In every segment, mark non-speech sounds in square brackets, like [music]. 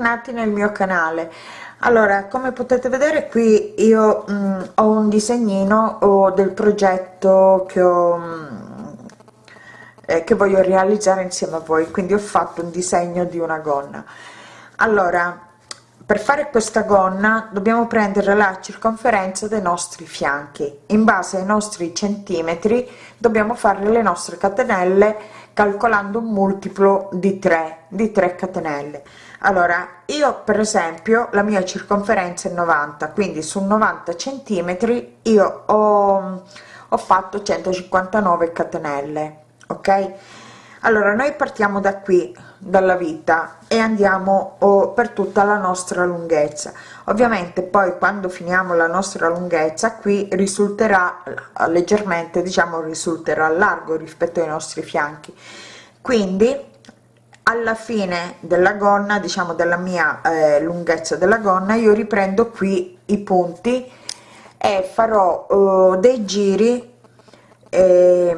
bentornati nel mio canale. Allora come potete vedere qui io mh, ho un disegnino o del progetto che ho mh, eh, che voglio realizzare insieme a voi. Quindi ho fatto un disegno di una gonna. Allora per fare questa gonna dobbiamo prendere la circonferenza dei nostri fianchi. In base ai nostri centimetri dobbiamo fare le nostre catenelle calcolando un multiplo di 3 di 3 catenelle allora io per esempio la mia circonferenza è 90 quindi su 90 centimetri io ho, ho fatto 159 catenelle ok? Allora noi partiamo da qui dalla vita e andiamo oh, per tutta la nostra lunghezza. Ovviamente poi quando finiamo la nostra lunghezza qui risulterà leggermente diciamo risulterà largo rispetto ai nostri fianchi. Quindi alla fine della gonna diciamo della mia eh, lunghezza della gonna io riprendo qui i punti e farò uh, dei giri eh,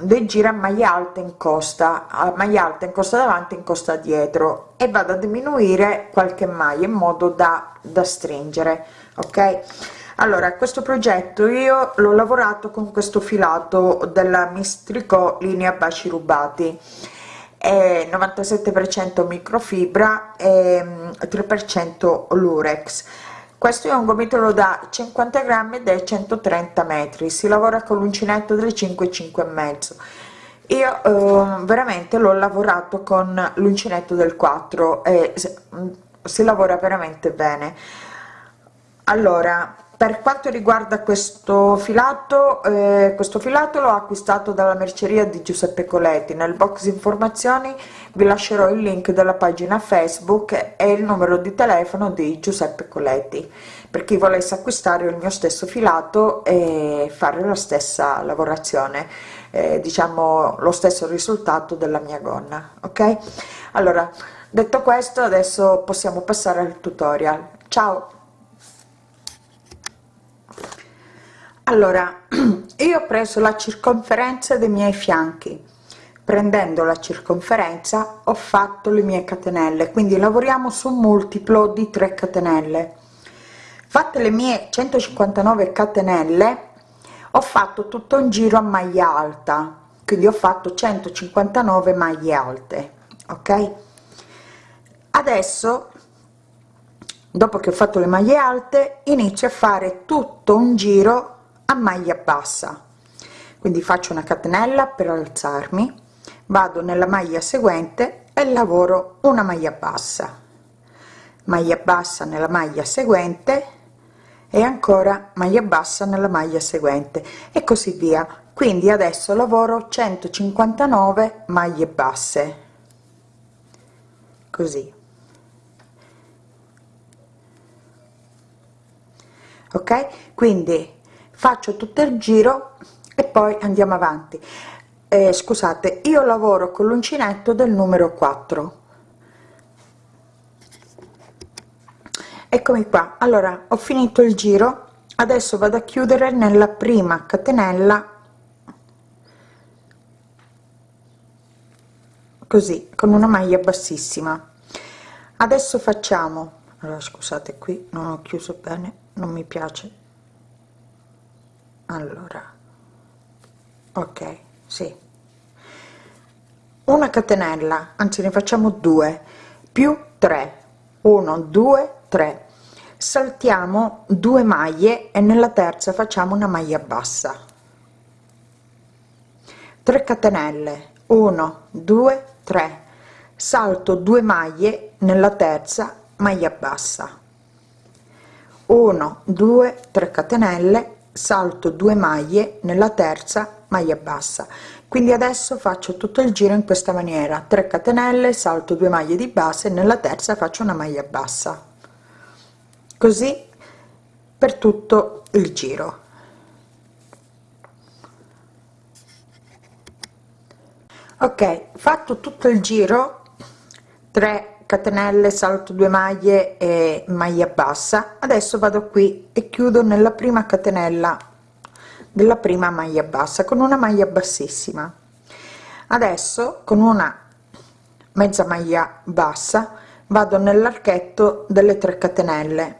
dei giri a maglia alta in costa a maglia alta in costa davanti in costa dietro e vado a diminuire qualche maglia in modo da, da stringere ok? Allora questo progetto io l'ho lavorato con questo filato della mistrico linea baci rubati è 97% microfibra e 3% mm, lurex. Questo è un gomitolo da 50 grammi ed è 130 metri. Si lavora con l'uncinetto del 5 5 e mezzo. Io eh, veramente l'ho lavorato con l'uncinetto del 4 e mm, si lavora veramente bene. Allora per quanto riguarda questo filato eh, questo filato l'ho acquistato dalla merceria di giuseppe coletti. Nel box informazioni vi lascerò il link della pagina facebook e il numero di telefono di giuseppe coletti. Per chi volesse acquistare il mio stesso filato e fare la stessa lavorazione eh, diciamo lo stesso risultato della mia gonna ok? Allora detto questo adesso possiamo passare al tutorial. Ciao allora [clears throat] io ho preso la circonferenza dei miei fianchi. Prendendo la circonferenza ho fatto le mie catenelle. Quindi lavoriamo su un multiplo di 3 catenelle. Fatte le mie 159 catenelle ho fatto tutto un giro a maglia alta. Quindi ho fatto 159 maglie alte ok? Adesso dopo che ho fatto le maglie alte inizio a fare tutto un giro a maglia bassa. Quindi faccio una catenella per alzarmi vado nella maglia seguente e lavoro una maglia bassa. Maglia bassa nella maglia seguente e ancora maglia bassa nella maglia seguente e così via. Quindi adesso lavoro 159 maglie basse. Così. Ok? Quindi faccio tutto il giro e poi andiamo avanti. Eh, scusate io lavoro con l'uncinetto del numero 4 eccomi qua. Allora ho finito il giro. Adesso vado a chiudere nella prima catenella. Così con una maglia bassissima. Adesso facciamo. Allora scusate qui non ho chiuso bene non mi piace allora. Ok sì. Una catenella anzi ne facciamo due più 3 1 2 3 saltiamo due maglie e nella terza facciamo una maglia bassa. 3 catenelle. 1 2 3 salto 2 maglie nella terza maglia bassa. 1 2 3 catenelle salto 2 maglie nella terza maglia bassa. Quindi adesso faccio tutto il giro in questa maniera. 3 catenelle salto 2 maglie di base nella terza faccio una maglia bassa. Così per tutto il giro. Ok fatto tutto il giro 3 catenelle salto 2 maglie e maglia bassa. Adesso vado qui e chiudo nella prima catenella della prima maglia bassa con una maglia bassissima. Adesso con una mezza maglia bassa vado nell'archetto delle 3 catenelle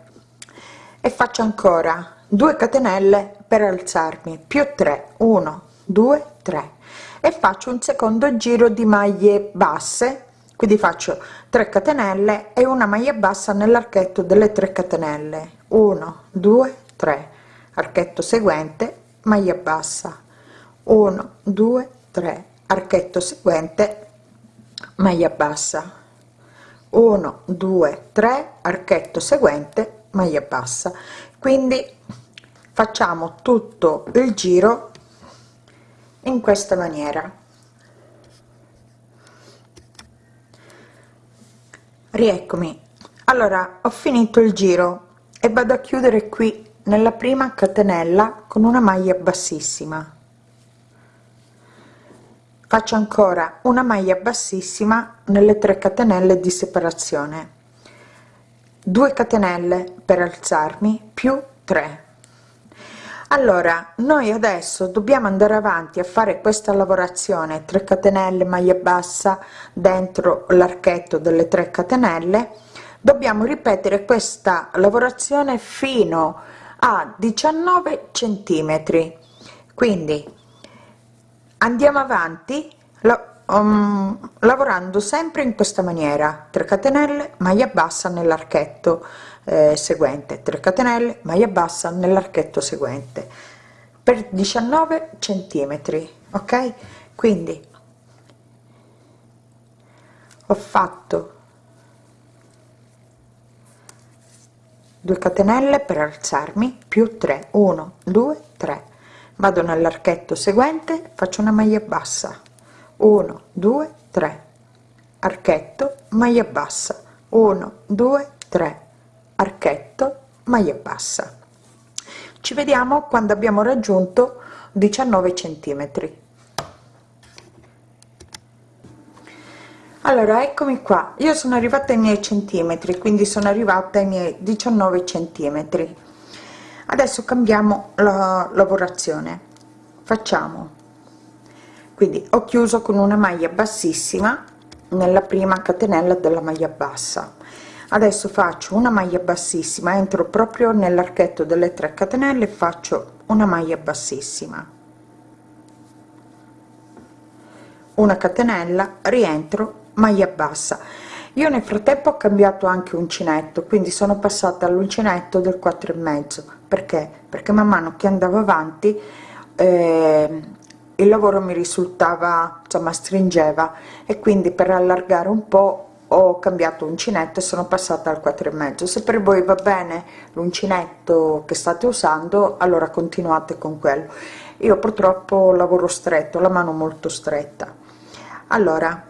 e faccio ancora 2 catenelle per alzarmi più 3 1 2 3 e faccio un secondo giro di maglie basse quindi faccio 3 catenelle e una maglia bassa nell'archetto delle 3 catenelle. 1 2 3 archetto seguente maglia bassa. 1 2 3 archetto seguente maglia bassa. 1 2 3 archetto seguente maglia bassa. Quindi facciamo tutto il giro in questa maniera rieccomi. Allora ho finito il giro e vado a chiudere qui nella prima catenella con una maglia bassissima. Faccio ancora una maglia bassissima nelle 3 catenelle di separazione. 2 catenelle per alzarmi più 3 allora noi adesso dobbiamo andare avanti a fare questa lavorazione 3 catenelle maglia bassa dentro l'archetto delle 3 catenelle. Dobbiamo ripetere questa lavorazione fino a 19 centimetri. Quindi andiamo avanti um, lavorando sempre in questa maniera 3 catenelle maglia bassa nell'archetto eh, seguente 3 catenelle maglia bassa nell'archetto seguente per 19 centimetri ok? Quindi ho fatto 2 catenelle per alzarmi più 3 1 2 3 vado nell'archetto seguente faccio una maglia bassa 1 2 3 archetto maglia bassa 1 2 3 archetto maglia bassa. Ci vediamo quando abbiamo raggiunto 19 centimetri. Allora eccomi qua. Io sono arrivata ai miei centimetri quindi sono arrivata ai miei 19 centimetri. Adesso cambiamo la lavorazione. Facciamo. Quindi ho chiuso con una maglia bassissima nella prima catenella della maglia bassa adesso faccio una maglia bassissima entro proprio nell'archetto delle 3 catenelle faccio una maglia bassissima. Una catenella rientro maglia bassa. Io nel frattempo ho cambiato anche uncinetto quindi sono passata all'uncinetto del 4 e mezzo. Perché? Perché man mano che andavo avanti eh, il lavoro mi risultava insomma stringeva. E quindi per allargare un po ho cambiato uncinetto e sono passata al 4 e mezzo. Se per voi va bene l'uncinetto che state usando allora continuate con quello. Io purtroppo lavoro stretto la mano molto stretta. Allora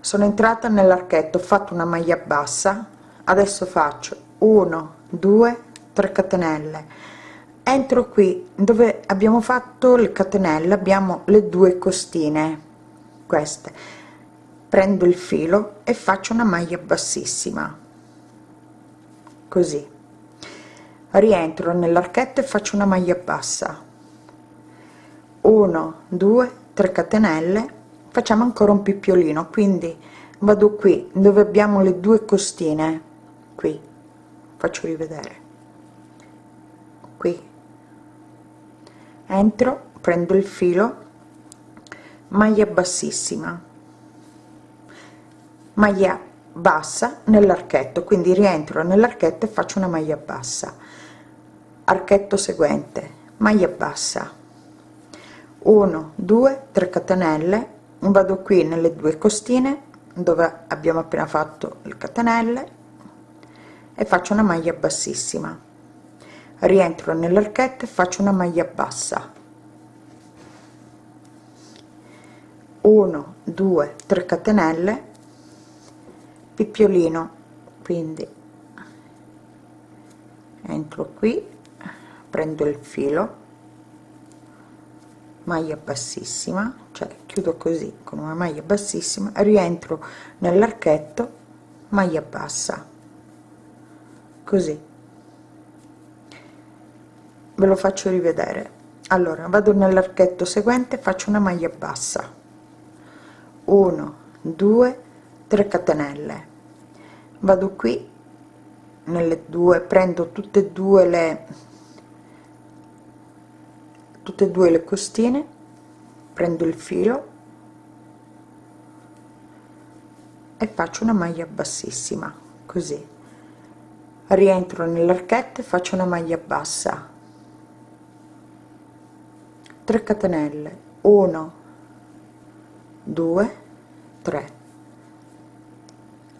sono entrata nell'archetto ho fatto una maglia bassa adesso faccio 1 2 3 catenelle. Entro qui dove abbiamo fatto le catenelle abbiamo le due costine queste prendo il filo e faccio una maglia bassissima. Così. Rientro nell'archetto e faccio una maglia bassa. 1 2 3 catenelle. Facciamo ancora un pippiolino quindi vado qui dove abbiamo le due costine. Qui. Faccio rivedere. Qui. Entro prendo il filo. Maglia bassissima maglia bassa nell'archetto quindi rientro nell'archetto e faccio una maglia bassa. Archetto seguente maglia bassa. 1 2 3 catenelle. Vado qui nelle due costine dove abbiamo appena fatto le catenelle e faccio una maglia bassissima. Rientro nell'archetto e faccio una maglia bassa. 1 2 3 catenelle pippiolino quindi entro qui prendo il filo maglia bassissima cioè chiudo così con una maglia bassissima rientro nell'archetto maglia bassa così. Ve lo faccio rivedere. Allora vado nell'archetto seguente faccio una maglia bassa. 1 2 3 catenelle vado qui nelle due prendo tutte e due le tutte e due le costine prendo il filo e faccio una maglia bassissima così. Rientro nell'archetto e faccio una maglia bassa. 3 catenelle 1 2 3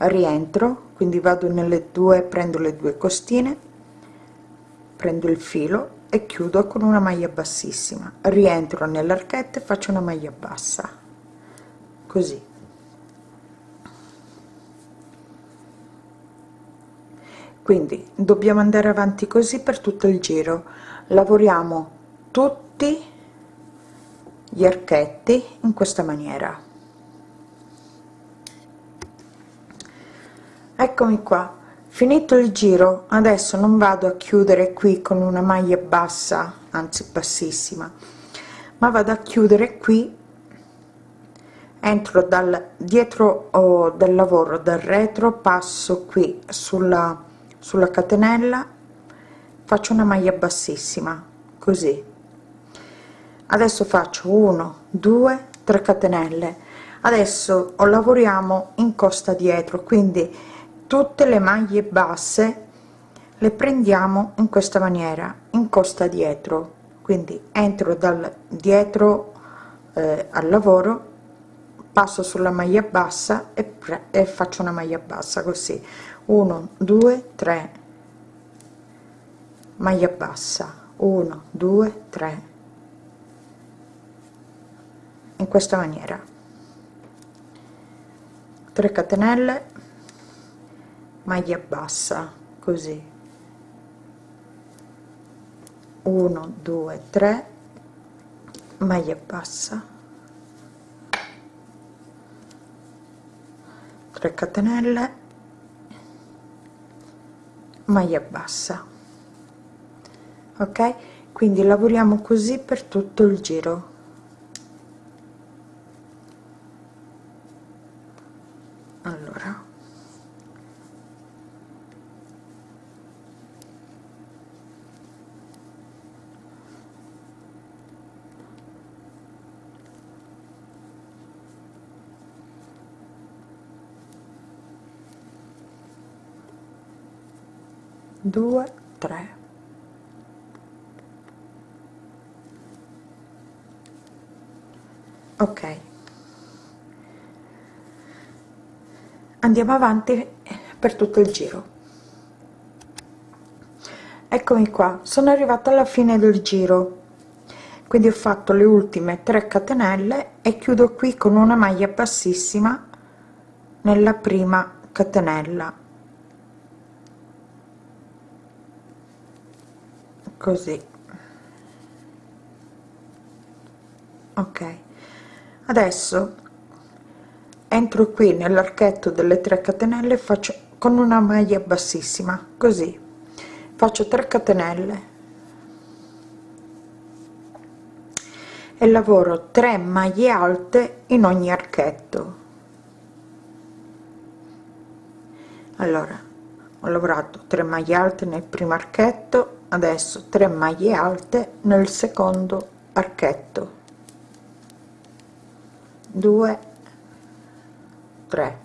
rientro quindi vado nelle due prendo le due costine prendo il filo e chiudo con una maglia bassissima. Rientro nell'archetto e faccio una maglia bassa. Così. Quindi dobbiamo andare avanti così per tutto il giro. Lavoriamo tutti gli archetti in questa maniera eccomi qua. Finito il giro adesso non vado a chiudere qui con una maglia bassa anzi bassissima ma vado a chiudere qui entro dal dietro o del lavoro dal retro passo qui sulla sulla catenella faccio una maglia bassissima così. Adesso faccio 1 2 3 catenelle. Adesso lavoriamo in costa dietro quindi tutte le maglie basse le prendiamo in questa maniera in costa dietro. Quindi entro dal dietro eh, al lavoro passo sulla maglia bassa e, faccio una maglia bassa così. 1 2 3 maglia bassa. 1 2 3 in questa maniera. 3 catenelle maglia bassa così. 1 2 3 maglia bassa. 3 catenelle maglia bassa. Ok? Quindi lavoriamo così per tutto il giro 2 3 ok. Andiamo avanti per tutto il giro. Eccomi qua. Sono arrivata alla fine del giro. Quindi ho fatto le ultime 3 catenelle e chiudo qui con una maglia bassissima nella prima catenella. Così. Ok. Adesso entro qui nell'archetto delle 3 catenelle faccio con una maglia bassissima così. Faccio 3 catenelle. E lavoro 3 maglie alte in ogni archetto. Allora ho lavorato 3 maglie alte nel primo archetto adesso 3 maglie alte nel secondo archetto. 2 3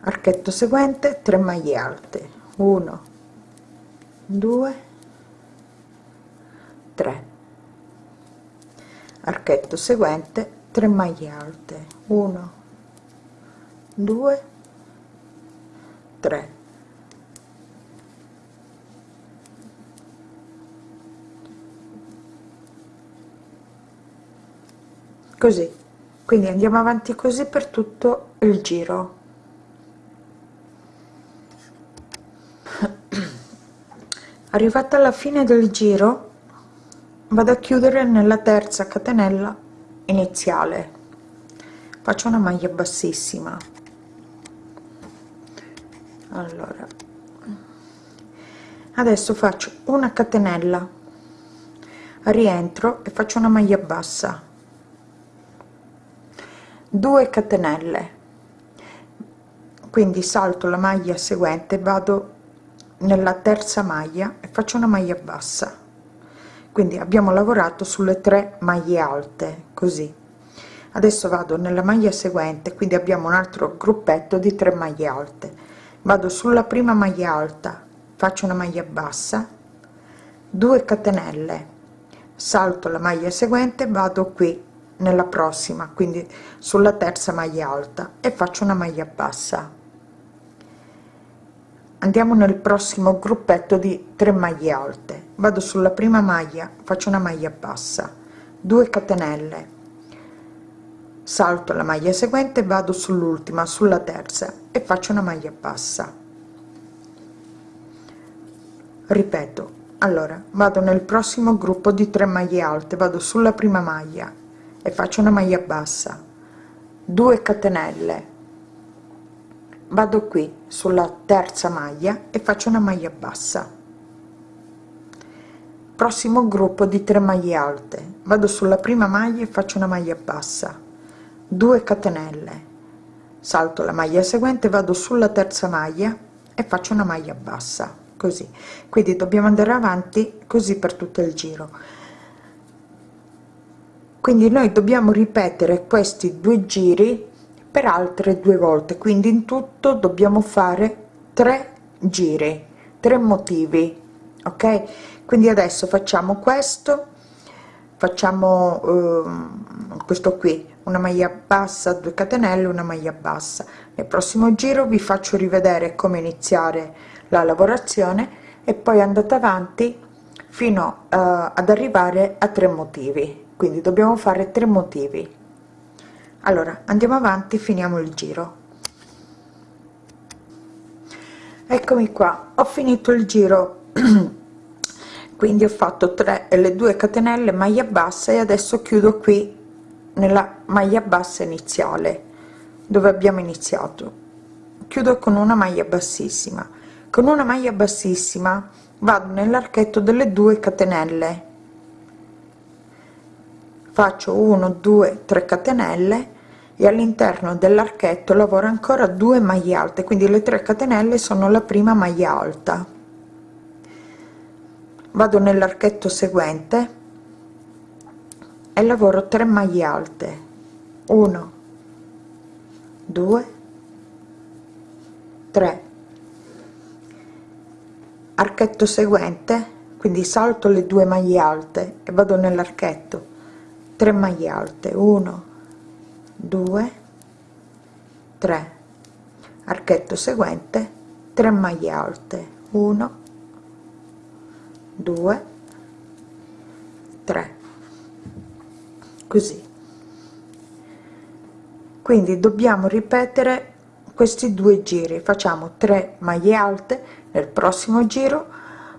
archetto seguente 3 maglie alte. 1 2 3 archetto seguente 3 maglie alte. 1 2 3 così. Quindi andiamo avanti così per tutto il giro. [clears throat] Arrivata alla fine del giro vado a chiudere nella terza catenella iniziale. Faccio una maglia bassissima. Allora. Adesso faccio una catenella. Rientro e faccio una maglia bassa 2 catenelle. Quindi salto la maglia seguente vado nella terza maglia e faccio una maglia bassa. Quindi abbiamo lavorato sulle tre maglie alte così. Adesso vado nella maglia seguente quindi abbiamo un altro gruppetto di 3 maglie alte. Vado sulla prima maglia alta faccio una maglia bassa 2 catenelle. Salto la maglia seguente vado qui nella prossima quindi sulla terza maglia alta e faccio una maglia bassa. Andiamo nel prossimo gruppetto di 3 maglie alte. Vado sulla prima maglia faccio una maglia bassa. 2 catenelle. Salto la maglia seguente vado sull'ultima sulla terza e faccio una maglia bassa. Ripeto allora vado nel prossimo gruppo di 3 maglie alte vado sulla prima maglia e faccio una maglia bassa. 2 catenelle. Vado qui sulla terza maglia e faccio una maglia bassa. Prossimo gruppo di 3 maglie alte. Vado sulla prima maglia e faccio una maglia bassa. 2 catenelle. Salto la maglia seguente vado sulla terza maglia e faccio una maglia bassa. Così. Quindi dobbiamo andare avanti così per tutto il giro quindi noi dobbiamo ripetere questi due giri per altre due volte. Quindi in tutto dobbiamo fare tre giri tre motivi ok? Quindi adesso facciamo questo facciamo eh, questo qui una maglia bassa 2 catenelle una maglia bassa. Nel prossimo giro vi faccio rivedere come iniziare la lavorazione e poi andate avanti fino uh, ad arrivare a tre motivi quindi dobbiamo fare tre motivi. Allora andiamo avanti finiamo il giro. Eccomi qua ho finito il giro. [clears throat] Quindi ho fatto 3 e le 2 catenelle maglia bassa e adesso chiudo qui nella maglia bassa iniziale dove abbiamo iniziato. Chiudo con una maglia bassissima. Con una maglia bassissima vado nell'archetto delle 2 catenelle faccio 1 2 3 catenelle e all'interno dell'archetto lavoro ancora 2 maglie alte quindi le 3 catenelle sono la prima maglia alta. Vado nell'archetto seguente e lavoro 3 maglie alte. 1 2 3 archetto seguente quindi salto le due maglie alte e vado nell'archetto 3 maglie alte. 1 2 3 archetto seguente. 3 maglie alte. 1 2 3 così. Quindi dobbiamo ripetere questi due giri. Facciamo 3 maglie alte nel prossimo giro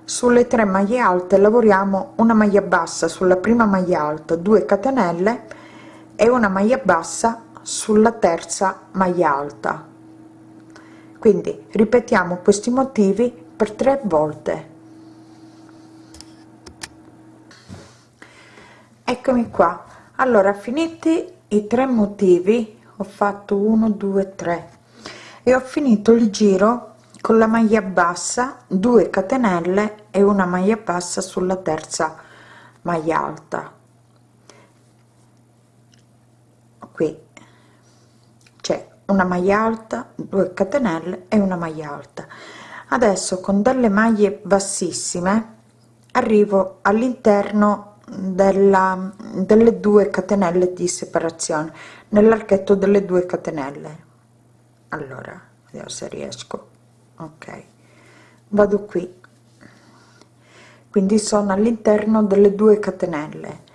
sulle 3 maglie alte lavoriamo una maglia bassa sulla prima maglia alta 2 catenelle e una maglia bassa sulla terza maglia alta. Quindi ripetiamo questi motivi per tre volte. Eccomi qua. Allora finiti i tre motivi ho fatto 1 2 3 e ho finito il giro con la maglia bassa 2 catenelle e una maglia bassa sulla terza maglia alta. Qui c'è una maglia alta 2 catenelle e una maglia alta. Adesso con delle maglie bassissime arrivo all'interno della delle due catenelle di separazione nell'archetto delle due catenelle. Allora vediamo se riesco. Ok. Vado qui quindi sono all'interno delle due catenelle.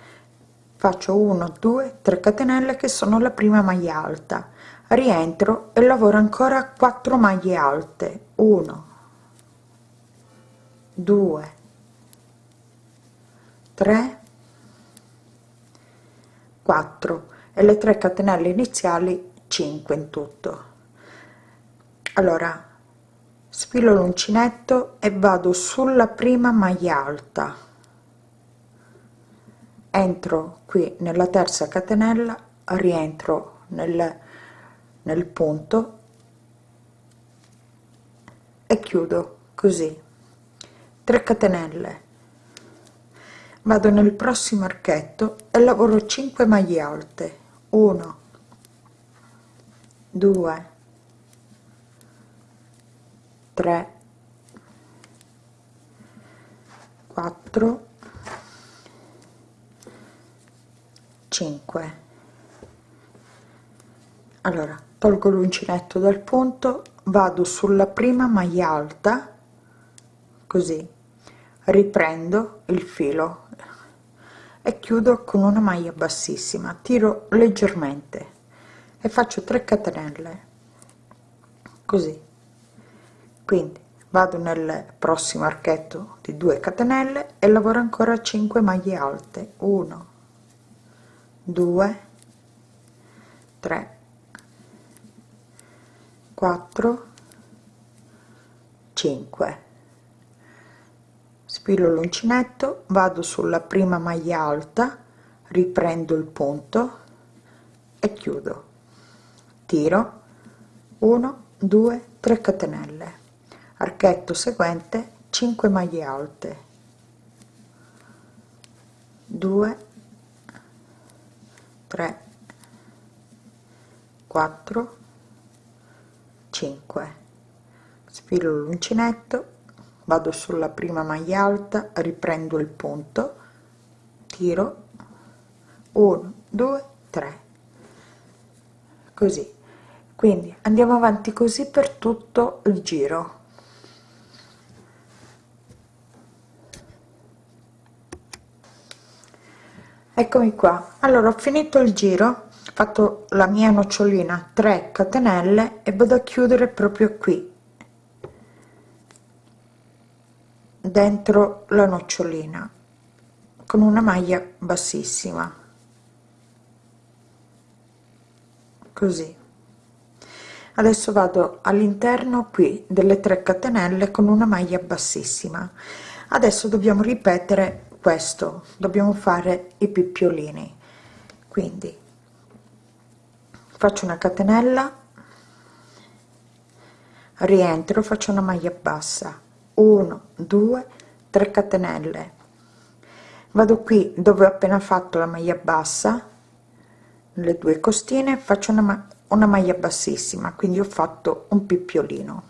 Faccio 1 2 3 catenelle che sono la prima maglia alta. Rientro e lavoro ancora 4 maglie alte. 1 2 3 4 e le 3 catenelle iniziali 5 in tutto. Allora sfilo l'uncinetto e vado sulla prima maglia alta. Entro qui nella terza catenella rientro nel, nel punto chiudo così. 3 catenelle. Vado nel prossimo archetto e lavoro 5 maglie alte. 1 2 3 4 5 allora tolgo l'uncinetto dal punto vado sulla prima maglia alta così riprendo il filo e chiudo con una maglia bassissima tiro leggermente e faccio 3 catenelle così quindi vado nel prossimo archetto di 2 catenelle e lavoro ancora 5 maglie alte. 1 2 3 4 5 spillo l'uncinetto vado sulla prima maglia alta riprendo il punto e chiudo. Tiro. 1 2 3 catenelle archetto seguente 5 maglie alte. 2 3 4 5 sfilo l'uncinetto vado sulla prima maglia alta riprendo il punto tiro 1 2 3 così. Quindi andiamo avanti così per tutto il giro eccomi qua. Allora ho finito il giro fatto la mia nocciolina 3 catenelle e vado a chiudere proprio qui dentro la nocciolina con una maglia bassissima. Così. Adesso vado all'interno qui delle 3 catenelle con una maglia bassissima. Adesso dobbiamo ripetere questo dobbiamo fare i picciolini quindi faccio una catenella rientro faccio una maglia bassa. 1 2 3 catenelle. Vado qui dove ho appena fatto la maglia bassa le due costine faccio una, una maglia bassissima quindi ho fatto un pippiolino.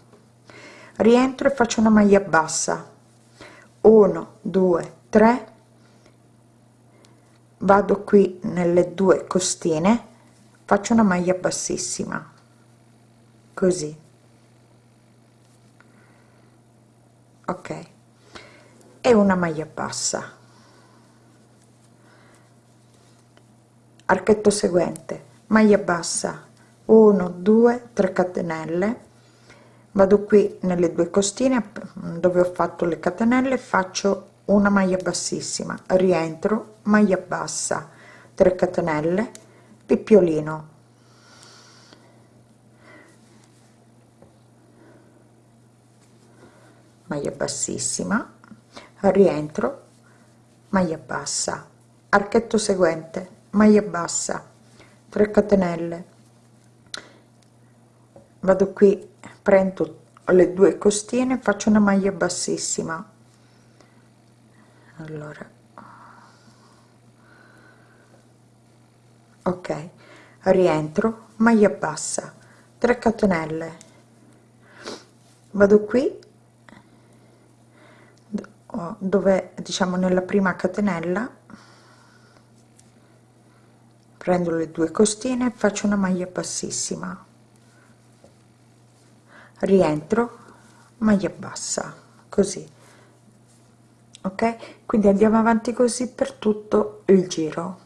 Rientro e faccio una maglia bassa. 1 2 3 vado qui nelle due costine. Faccio una maglia bassissima. Così. Ok. E una maglia bassa. Archetto seguente. Maglia bassa. 1 2 3 catenelle. Vado qui nelle due costine dove ho fatto le catenelle faccio una maglia bassissima rientro maglia bassa 3 catenelle pippiolino maglia bassissima rientro maglia bassa. Archetto seguente maglia bassa 3 catenelle. Vado qui prendo le due costine faccio una maglia bassissima allora. Ok rientro maglia bassa 3 catenelle. Vado qui. Dove diciamo nella prima catenella. Prendo le due costine faccio una maglia bassissima. Rientro maglia bassa così ok? Quindi andiamo avanti così per tutto il giro.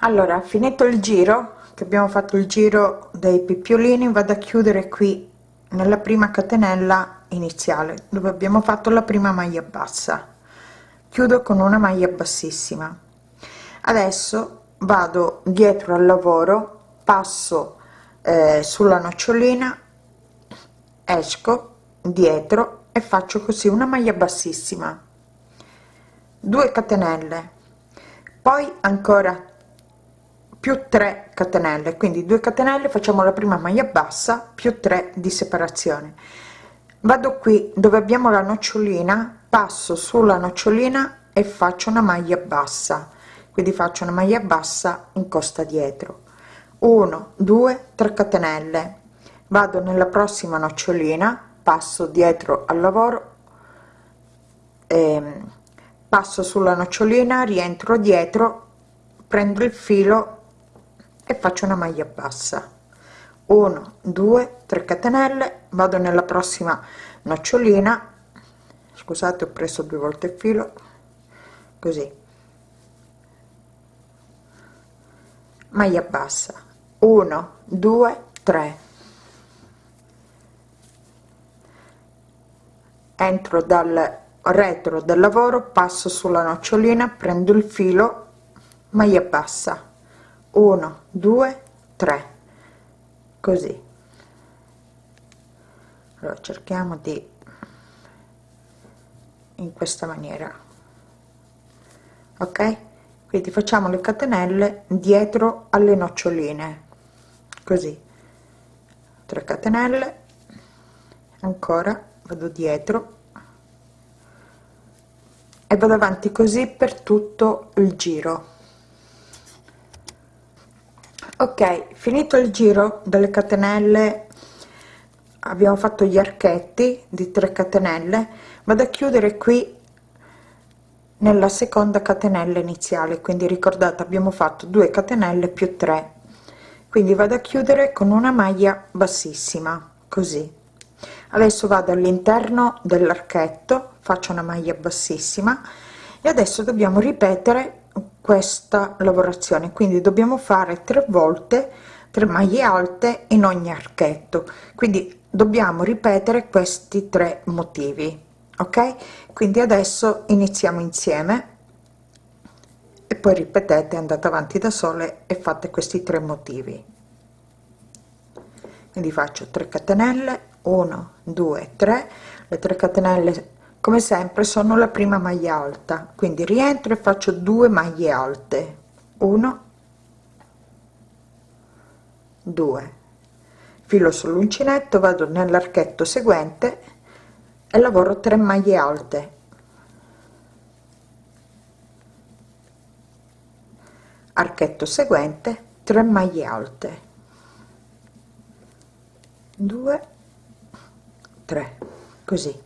Allora finito il giro che abbiamo fatto il giro dei pippiolini vado a chiudere qui nella prima catenella iniziale dove abbiamo fatto la prima maglia bassa. Chiudo con una maglia bassissima. Adesso vado dietro al lavoro passo eh, sulla nocciolina esco dietro e faccio così una maglia bassissima. 2 catenelle. Poi ancora più 3 catenelle. Quindi 2 catenelle facciamo la prima maglia bassa più 3 di separazione. Vado qui dove abbiamo la nocciolina passo sulla nocciolina e faccio una maglia bassa. Quindi faccio una maglia bassa in costa dietro. 1 2 3 catenelle. Vado nella prossima nocciolina passo dietro al lavoro eh, passo sulla nocciolina rientro dietro prendo il filo e faccio una maglia bassa. 1 2 3 catenelle vado nella prossima nocciolina. Scusate ho preso due volte il filo. Così. Maglia bassa. 1 2 3 entro dal retro del lavoro passo sulla nocciolina prendo il filo maglia bassa. 1 2 3 così. Allora cerchiamo di in questa maniera. Ok? Quindi facciamo le catenelle dietro alle noccioline. Così. 3 catenelle. Ancora vado dietro e vado avanti così per tutto il giro. Ok finito il giro delle catenelle abbiamo fatto gli archetti di 3 catenelle. Vado a chiudere qui nella seconda catenella iniziale quindi ricordate abbiamo fatto 2 catenelle più 3 quindi vado a chiudere con una maglia bassissima così adesso vado all'interno dell'archetto faccio una maglia bassissima e adesso dobbiamo ripetere questa lavorazione. Quindi dobbiamo fare tre volte 3 maglie alte in ogni archetto. Quindi dobbiamo ripetere questi tre motivi ok? Quindi adesso iniziamo insieme e poi ripetete andate avanti da sole e fate questi tre motivi. Quindi faccio 3 catenelle 1 2 3 le 3 catenelle come sempre sono la prima maglia alta. Quindi rientro e faccio due maglie alte. 1 2 filo sull'uncinetto vado nell'archetto seguente e lavoro 3 maglie alte. Archetto seguente 3 maglie alte. 2 3 così.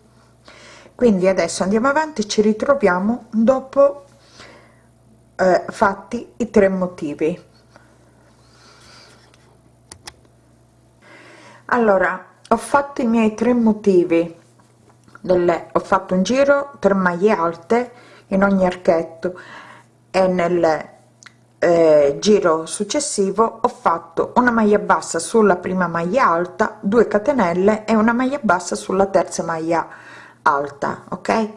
Quindi adesso andiamo avanti ci ritroviamo dopo eh, fatti i tre motivi. Allora ho fatto i miei tre motivi delle ho fatto un giro per maglie alte in ogni archetto e nel eh, giro successivo ho fatto una maglia bassa sulla prima maglia alta 2 catenelle e una maglia bassa sulla terza maglia alta ok?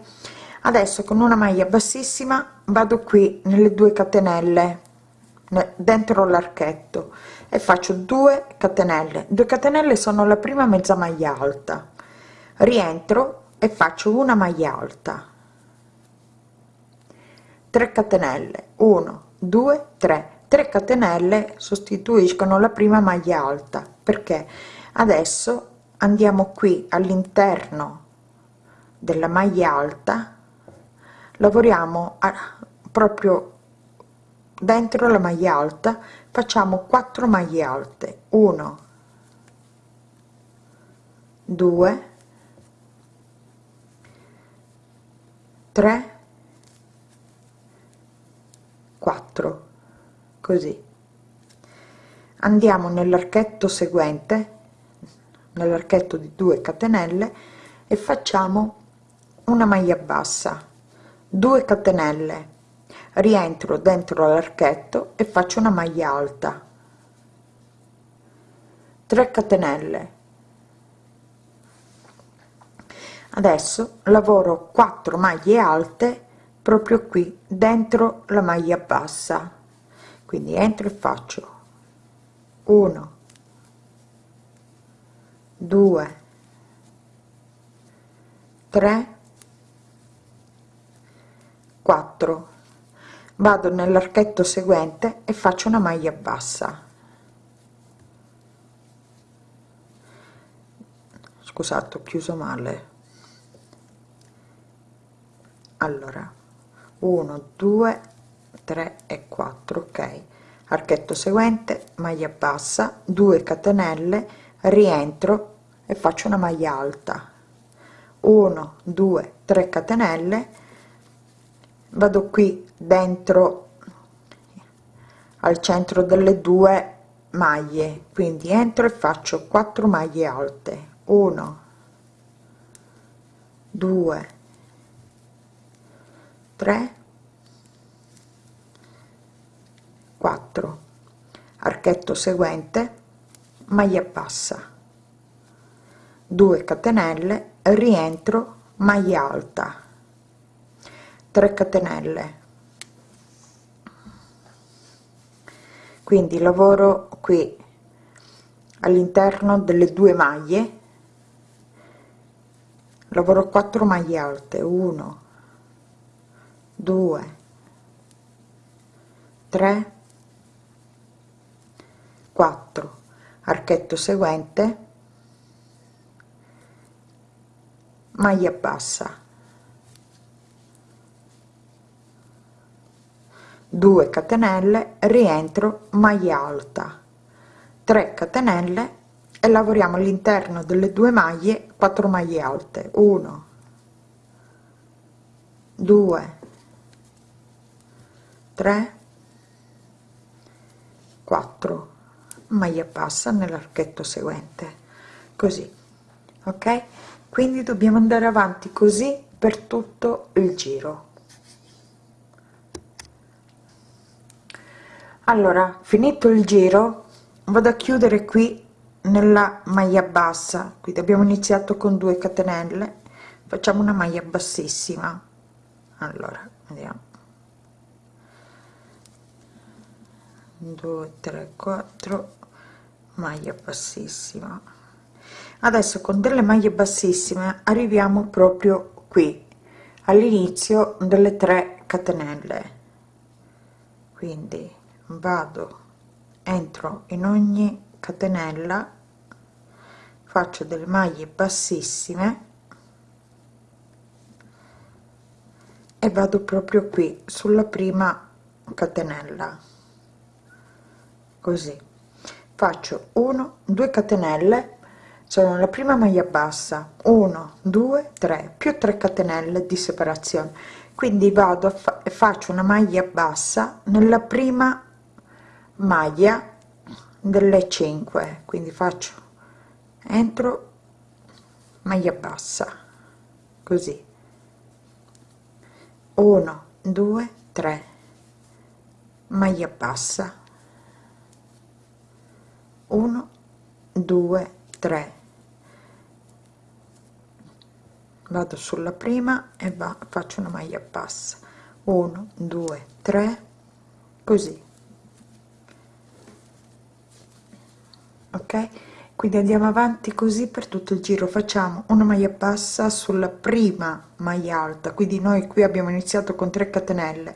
Adesso con una maglia bassissima vado qui nelle due catenelle dentro l'archetto e faccio 2 catenelle. 2 catenelle sono la prima mezza maglia alta. Rientro e faccio una maglia alta. 3 catenelle 1 2 3 3 catenelle sostituiscono la prima maglia alta. Perché? Adesso andiamo qui all'interno della maglia alta lavoriamo a, proprio dentro la maglia alta facciamo 4 maglie alte. 1 2 3 4 così. Andiamo nell'archetto seguente nell'archetto di 2 catenelle e facciamo una maglia bassa. 2 catenelle. Rientro dentro l'archetto e faccio una maglia alta. 3 catenelle. Adesso lavoro 4 maglie alte proprio qui dentro la maglia bassa. Quindi entro e faccio. 1 2 3 4 vado nell'archetto seguente e faccio una maglia bassa. Scusate ho chiuso male. Allora 1 2 3 e 4 ok. Archetto seguente maglia bassa 2 catenelle rientro e faccio una maglia alta. 1 2 3 catenelle vado qui dentro al centro delle due maglie. Quindi entro e faccio 4 maglie alte. 1 2 3 4 archetto seguente maglia bassa. 2 catenelle rientro maglia alta. 3 catenelle. Quindi lavoro qui all'interno delle due maglie. Lavoro 4 maglie alte 1 2 3 4 archetto seguente. Maglia bassa. 2 catenelle rientro maglia alta. 3 catenelle e lavoriamo all'interno delle due maglie 4 maglie alte. 1 2 3 4 maglia bassa nell'archetto seguente. Così ok? Quindi dobbiamo andare avanti così per tutto il giro. Allora finito il giro vado a chiudere qui nella maglia bassa. Qui abbiamo iniziato con 2 catenelle. Facciamo una maglia bassissima. Allora vediamo 2 3 4 maglia bassissima. Adesso con delle maglie bassissime arriviamo proprio qui all'inizio delle 3 catenelle. Quindi vado entro in ogni catenella faccio delle maglie bassissime e vado proprio qui sulla prima catenella così. Faccio 1 2 catenelle sono la prima maglia bassa. 1 2 3 più 3 catenelle di separazione. Quindi vado a fa faccio una maglia bassa nella prima maglia delle 5 quindi faccio entro maglia bassa. Così. 1 2 3 maglia bassa 1 2 3 vado sulla prima e va, faccio una maglia bassa. 1 2 3 così. Ok? Quindi andiamo avanti così per tutto il giro. Facciamo una maglia bassa sulla prima maglia alta. Quindi noi qui abbiamo iniziato con 3 catenelle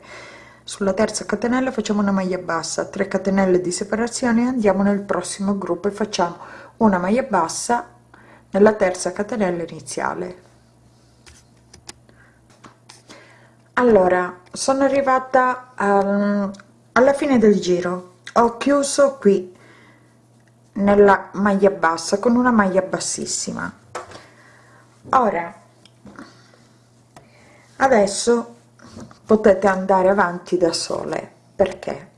sulla terza catenella facciamo una maglia bassa 3 catenelle di separazione andiamo nel prossimo gruppo e facciamo una maglia bassa nella terza catenella iniziale. Allora sono arrivata um, alla fine del giro. Ho chiuso qui nella maglia bassa con una maglia bassissima. Ora adesso potete andare avanti da sole. Perché?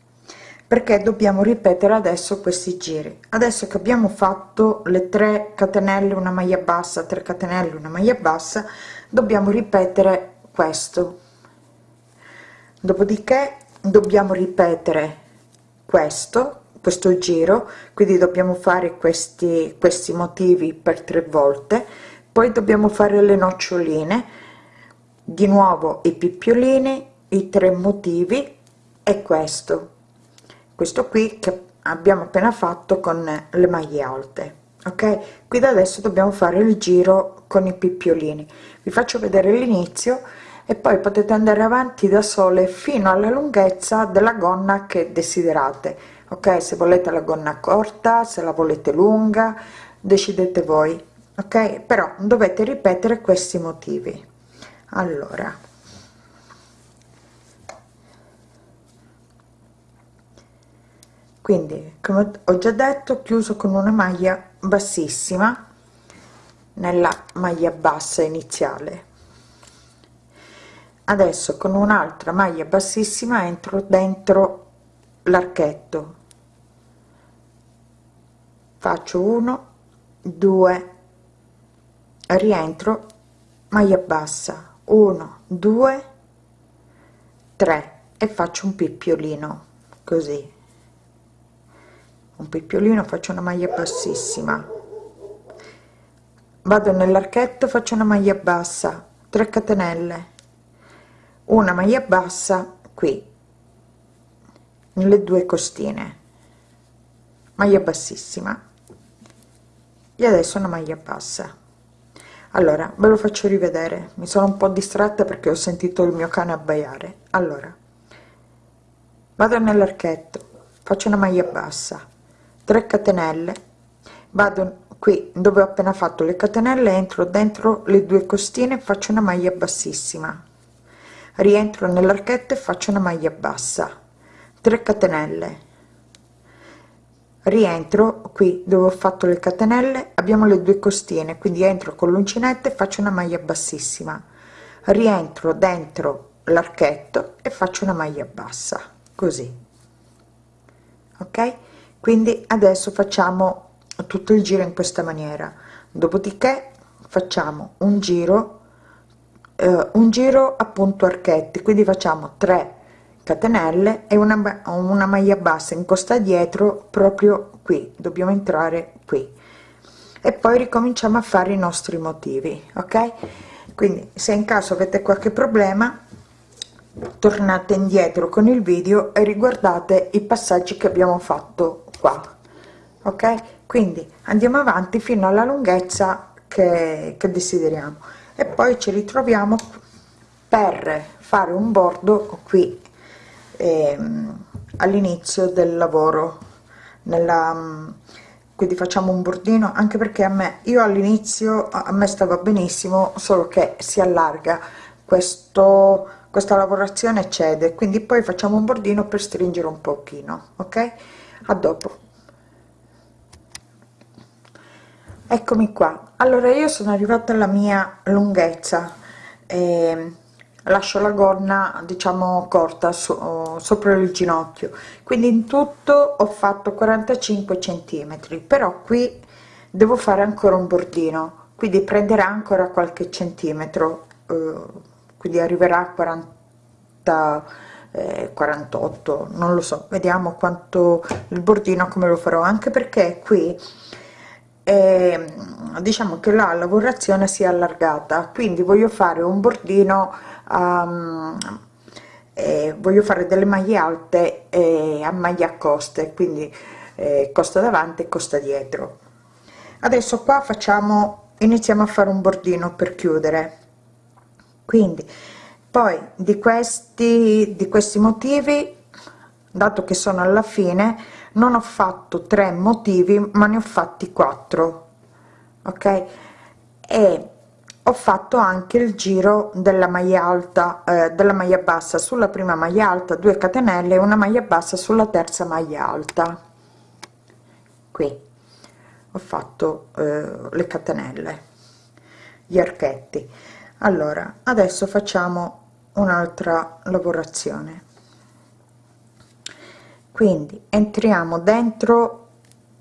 Perché dobbiamo ripetere adesso questi giri. Adesso che abbiamo fatto le 3 catenelle una maglia bassa 3 catenelle una maglia bassa dobbiamo ripetere questo. Dopodiché dobbiamo ripetere questo questo giro. Quindi dobbiamo fare questi questi motivi per tre volte. Poi dobbiamo fare le noccioline di nuovo i picciolini i tre motivi e questo. Questo qui che abbiamo appena fatto con le maglie alte ok? Qui da adesso dobbiamo fare il giro con i picciolini vi faccio vedere l'inizio e poi potete andare avanti da sole fino alla lunghezza della gonna che desiderate ok? Se volete la gonna corta se la volete lunga decidete voi ok? Però dovete ripetere questi motivi allora. Quindi come ho già detto chiuso con una maglia bassissima nella maglia bassa iniziale. Adesso con un'altra maglia bassissima entro dentro l'archetto. Faccio 1 2 rientro maglia bassa 1 2 3 e faccio un picciolino così. Un picciolino faccio una maglia bassissima. Vado nell'archetto faccio una maglia bassa 3 catenelle. Una maglia bassa qui. Nelle due costine. Maglia bassissima. E adesso una maglia bassa allora ve lo faccio rivedere. Mi sono un po distratta perché ho sentito il mio cane abbaiare. Allora vado nell'archetto faccio una maglia bassa 3 catenelle vado qui dove ho appena fatto le catenelle entro dentro le due costine faccio una maglia bassissima. Rientro nell'archetto e faccio una maglia bassa 3 catenelle rientro qui dove ho fatto le catenelle abbiamo le due costine quindi entro con l'uncinetto e faccio una maglia bassissima. Rientro dentro l'archetto e faccio una maglia bassa così. Ok? Quindi adesso facciamo tutto il giro in questa maniera. Dopodiché facciamo un giro eh, un giro appunto archetti quindi facciamo 3 catenelle e una, una maglia bassa in costa dietro proprio qui. Dobbiamo entrare qui. E poi ricominciamo a fare i nostri motivi ok? Quindi se in caso avete qualche problema tornate indietro con il video e riguardate i passaggi che abbiamo fatto qua ok? Quindi andiamo avanti fino alla lunghezza che, che desideriamo. E poi ci ritroviamo per fare un bordo qui ehm, all'inizio del lavoro nella quindi facciamo un bordino anche perché a me io all'inizio a me stava benissimo solo che si allarga. Questo questa lavorazione cede quindi poi facciamo un bordino per stringere un pochino ok? A dopo. Eccomi qua. Allora io sono arrivata alla mia lunghezza e lascio la gonna diciamo corta so, sopra il ginocchio. Quindi in tutto ho fatto 45 centimetri però qui devo fare ancora un bordino quindi prenderà ancora qualche centimetro eh, quindi arriverà a 40 eh, 48 non lo so vediamo quanto il bordino come lo farò anche perché qui eh, diciamo che la lavorazione si è allargata quindi voglio fare un bordino um, eh, voglio fare delle maglie alte eh, a maglia a coste quindi eh, costa davanti e costa dietro. Adesso qua facciamo iniziamo a fare un bordino per chiudere. Quindi poi di questi di questi motivi dato che sono alla fine non ho fatto tre motivi ma ne ho fatti quattro. Ok? E ho fatto anche il giro della maglia alta eh, della maglia bassa sulla prima maglia alta 2 catenelle una maglia bassa sulla terza maglia alta. Qui ho fatto eh, le catenelle gli archetti. Allora adesso facciamo un'altra lavorazione. Quindi entriamo dentro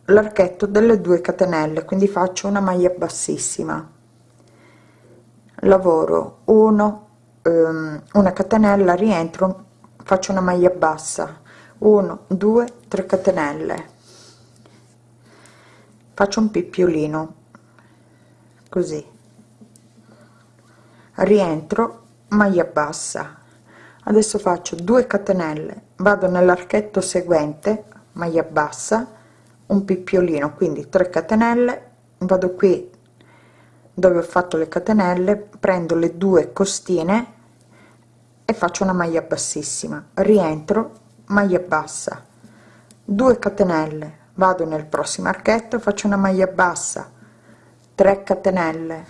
l'archetto delle 2 catenelle quindi faccio una maglia bassissima lavoro 1 um, una catenella rientro faccio una maglia bassa. 1 2 3 catenelle. Faccio un pippiolino così. Rientro maglia bassa. Adesso faccio 2 catenelle vado nell'archetto seguente maglia bassa un pippiolino quindi 3 catenelle vado qui dove ho fatto le catenelle prendo le due costine e faccio una maglia bassissima. Rientro maglia bassa. 2 catenelle vado nel prossimo archetto faccio una maglia bassa. 3 catenelle.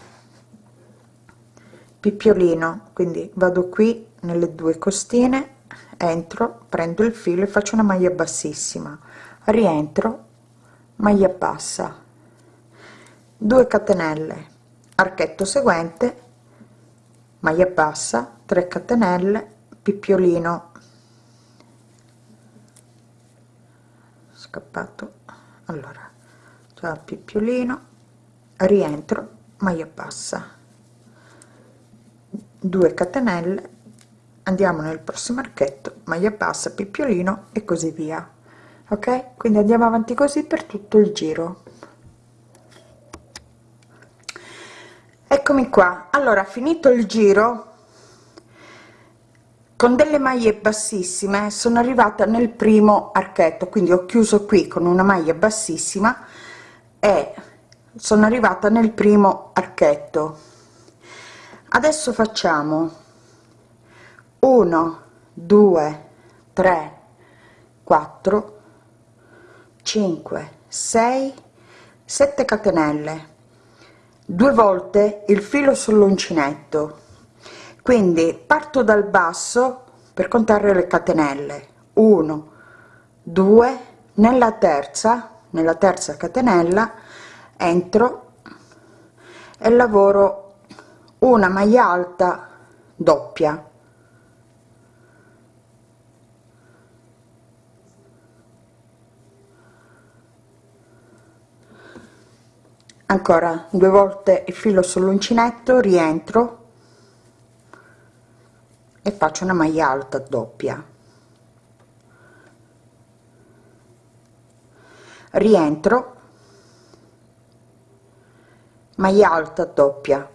Picciolino quindi vado qui nelle due costine entro prendo il filo e faccio una maglia bassissima. Rientro maglia bassa. 2 catenelle archetto seguente maglia bassa 3 catenelle picciolino scappato. Allora già picciolino rientro maglia bassa. 2 catenelle andiamo nel prossimo archetto maglia bassa picciolino e così via. Ok? Quindi andiamo avanti così per tutto il giro eccomi qua. Allora finito il giro con delle maglie bassissime sono arrivata nel primo archetto quindi ho chiuso qui con una maglia bassissima e sono arrivata nel primo archetto. Adesso facciamo 1 2 3 4 5 6 7 catenelle due volte il filo sull'uncinetto. Quindi parto dal basso per contare le catenelle. 1 2 nella terza nella terza catenella entro e lavoro una maglia alta doppia ancora due volte il filo sull'uncinetto rientro e faccio una maglia alta doppia. Rientro maglia alta doppia.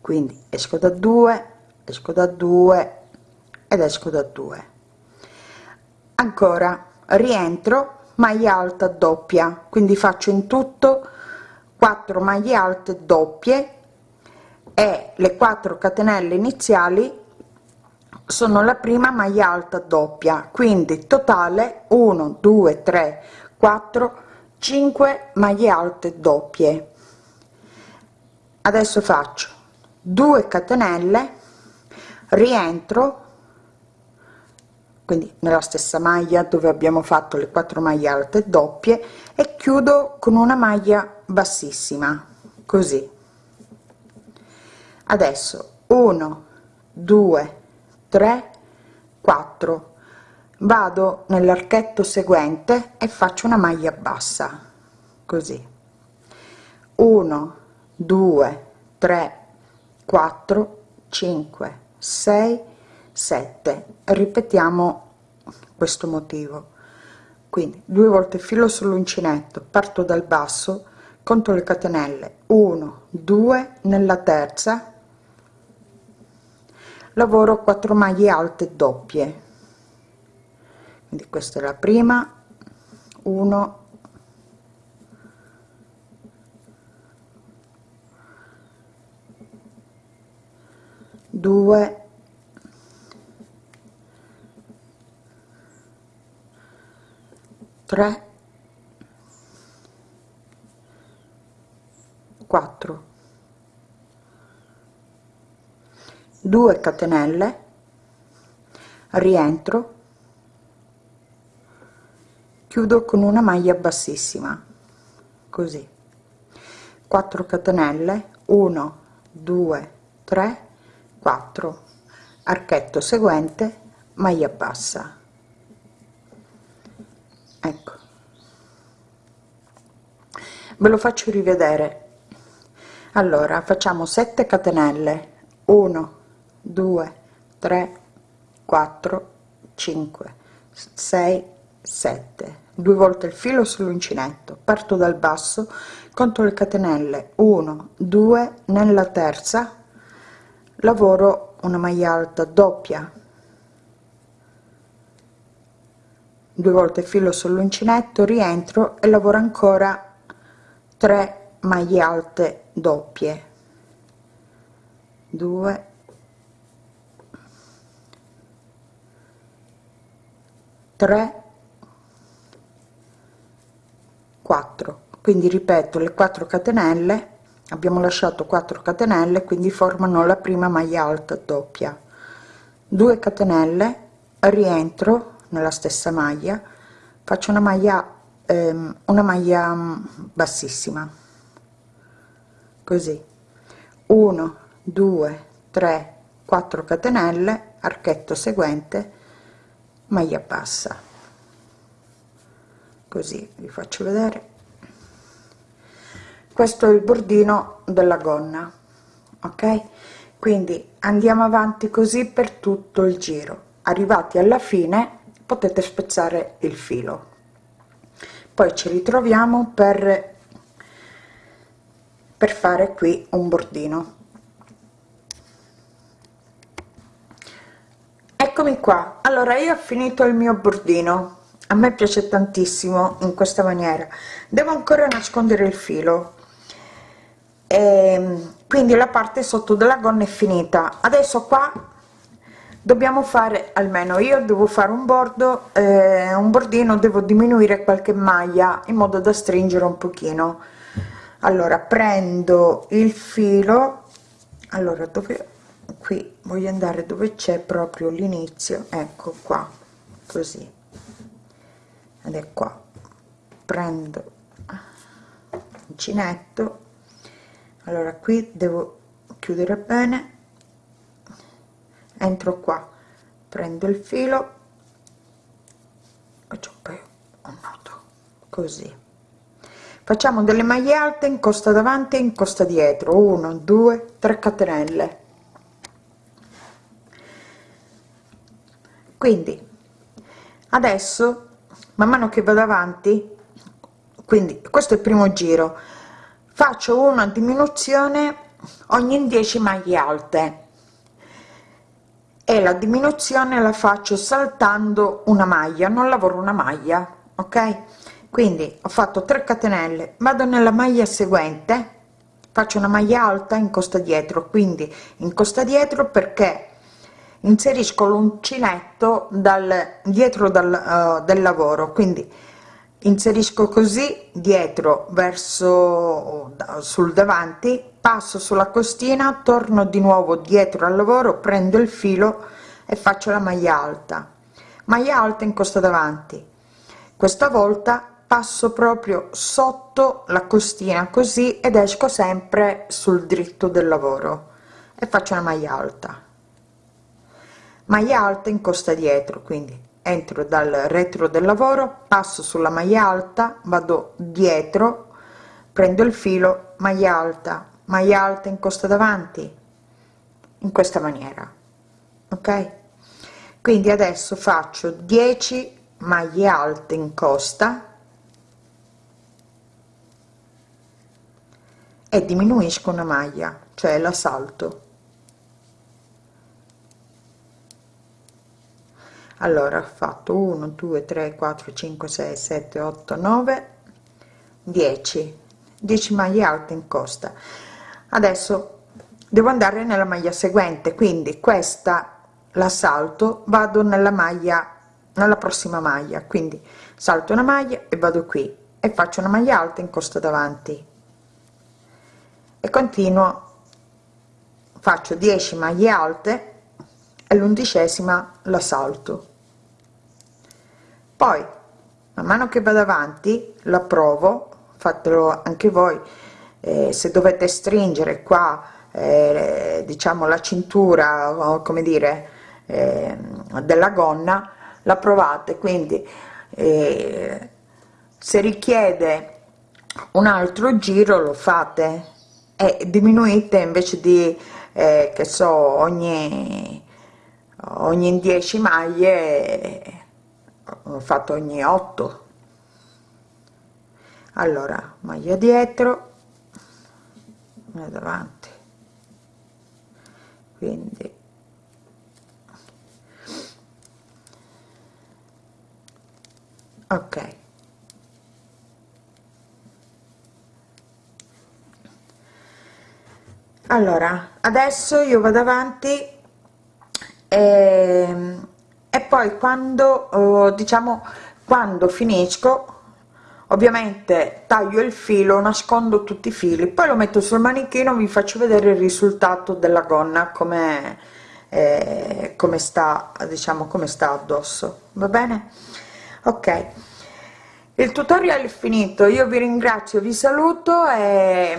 Quindi esco da 2 esco da 2 ed esco da 2 ancora rientro maglia alta doppia. Quindi faccio in tutto 4 maglie alte doppie e le 4 catenelle iniziali sono la prima maglia alta doppia. Quindi totale 1 2 3 4 5 maglie alte doppie. Adesso faccio 2 catenelle rientro quindi nella stessa maglia dove abbiamo fatto le 4 maglie alte doppie e chiudo con una maglia bassissima così. Adesso 1 2 3 4 vado nell'archetto seguente e faccio una maglia bassa così. 1 2 3 4 5 6 7 ripetiamo questo motivo. Quindi due volte filo sull'uncinetto parto dal basso conto le catenelle. 1 2 nella terza. Lavoro 4 maglie alte doppie. Quindi questa è la prima. 1 2 3 4 2 catenelle rientro chiudo con una maglia bassissima così. 4 catenelle 1 2 3 4 archetto seguente maglia bassa ecco. Ve lo faccio rivedere. Allora facciamo 7 catenelle. 1 2 3 4 5 6 7 due volte il filo sull'uncinetto. Parto dal basso conto le catenelle. 1 2 nella terza lavoro una maglia alta doppia due volte filo sull'uncinetto rientro e lavoro ancora 3 maglie alte doppie. 2 3 4 quindi ripeto le 4 catenelle abbiamo lasciato 4 catenelle quindi formano la prima maglia alta doppia. 2 catenelle rientro nella stessa maglia faccio una maglia ehm, una maglia mm, bassissima. Così. 1 2 3 4 catenelle archetto seguente maglia bassa. Così vi faccio vedere. Questo è il bordino della gonna ok? Quindi andiamo avanti così per tutto il giro. Arrivati alla fine potete spezzare il filo. Poi ci ritroviamo per per fare qui un bordino. Eccomi qua. Allora io ho finito il mio bordino. A me piace tantissimo in questa maniera. Devo ancora nascondere il filo. E ehm, quindi la parte sotto della gonna è finita. Adesso qua dobbiamo fare almeno io devo fare un bordo eh, un bordino devo diminuire qualche maglia in modo da stringere un pochino. Allora prendo il filo. Allora dove qui voglio andare dove c'è proprio l'inizio. Ecco qua così. Ed è qua. Prendo uncinetto allora qui devo chiudere bene entro qua prendo il filo faccio poi un nodo così. Facciamo delle maglie alte in costa davanti e in costa dietro. 1 2 3 catenelle. Quindi adesso man mano che vado avanti quindi questo è il primo giro. Faccio una diminuzione ogni 10 maglie alte e la diminuzione la faccio saltando una maglia non lavoro una maglia ok? Quindi ho fatto 3 catenelle vado nella maglia seguente faccio una maglia alta in costa dietro. Quindi in costa dietro perché inserisco l'uncinetto dal dietro dal, uh, del lavoro. Quindi inserisco così dietro verso sul davanti passo sulla costina torno di nuovo dietro al lavoro prendo il filo e faccio la maglia alta. Maglia alta in costa davanti. Questa volta passo proprio sotto la costina così ed esco sempre sul dritto del lavoro e faccio una maglia alta. Maglia alta in costa dietro quindi entro dal retro del lavoro passo sulla maglia alta vado dietro prendo il filo maglia alta maglia alta in costa davanti in questa maniera ok? Quindi adesso faccio 10 maglie alte in costa e diminuisco una maglia cioè la salto allora ho fatto 1 2 3 4 5 6 7 8 9 10 10 maglie alte in costa. Adesso devo andare nella maglia seguente quindi questa la salto vado nella maglia nella prossima maglia. Quindi salto una maglia e vado qui e faccio una maglia alta in costa davanti. E continuo faccio 10 maglie alte e l'undicesima la salto poi man mano che vado avanti la provo fatelo anche voi eh, se dovete stringere qua eh, diciamo la cintura come dire eh, della gonna la provate quindi eh, se richiede un altro giro lo fate. E diminuite invece di eh, che so ogni ogni 10 maglie fatto ogni 8 allora maglia dietro e davanti. Quindi ok. Allora adesso io vado avanti e poi quando eh, diciamo quando finisco ovviamente taglio il filo nascondo tutti i fili poi lo metto sul manichino vi faccio vedere il risultato della gonna come eh, come sta diciamo come sta addosso. Va bene? Ok. Il tutorial è finito io vi ringrazio vi saluto e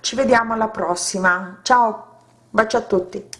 ci vediamo alla prossima. Ciao bacio a tutti